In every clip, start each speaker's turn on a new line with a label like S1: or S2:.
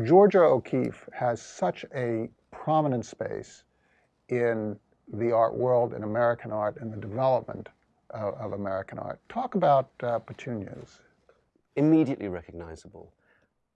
S1: Georgia O'Keeffe has such a prominent space in the art world, in American art, in the development of, of American art. Talk about uh, petunias.
S2: Immediately recognizable.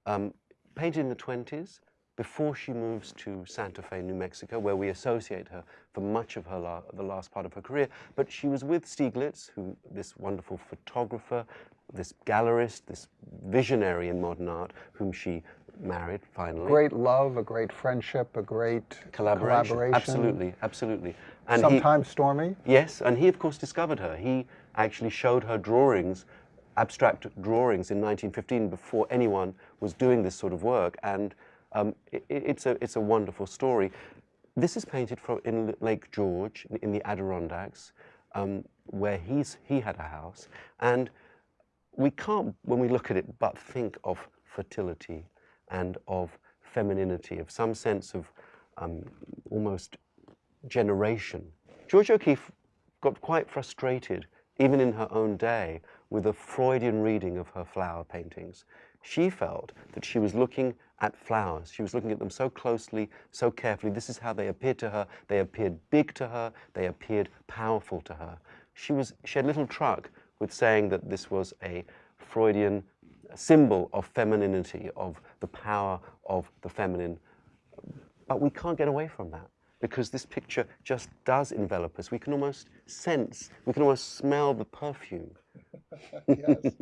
S2: Um, painted in the 20s, before she moves to Santa Fe, New Mexico, where we associate her for much of her la the last part of her career. But she was with Stieglitz, who this wonderful photographer, this gallerist, this visionary in modern art, whom she married finally.
S1: Great love, a great friendship, a great collaboration. collaboration.
S2: Absolutely, absolutely.
S1: And Sometimes he, stormy.
S2: Yes, and he of course discovered her. He actually showed her drawings, abstract drawings in 1915 before anyone was doing this sort of work. And um, it, it's, a, it's a wonderful story. This is painted from in Lake George, in, in the Adirondacks, um, where he's, he had a house. And we can't, when we look at it, but think of fertility and of femininity, of some sense of um, almost generation. Georgia O'Keeffe got quite frustrated, even in her own day, with a Freudian reading of her flower paintings. She felt that she was looking at flowers. She was looking at them so closely, so carefully. This is how they appeared to her. They appeared big to her. They appeared powerful to her. She, was, she had little truck with saying that this was a Freudian symbol of femininity, of the power of the feminine. But we can't get away from that because this picture just does envelop us. We can almost sense, we can almost smell the perfume. yes.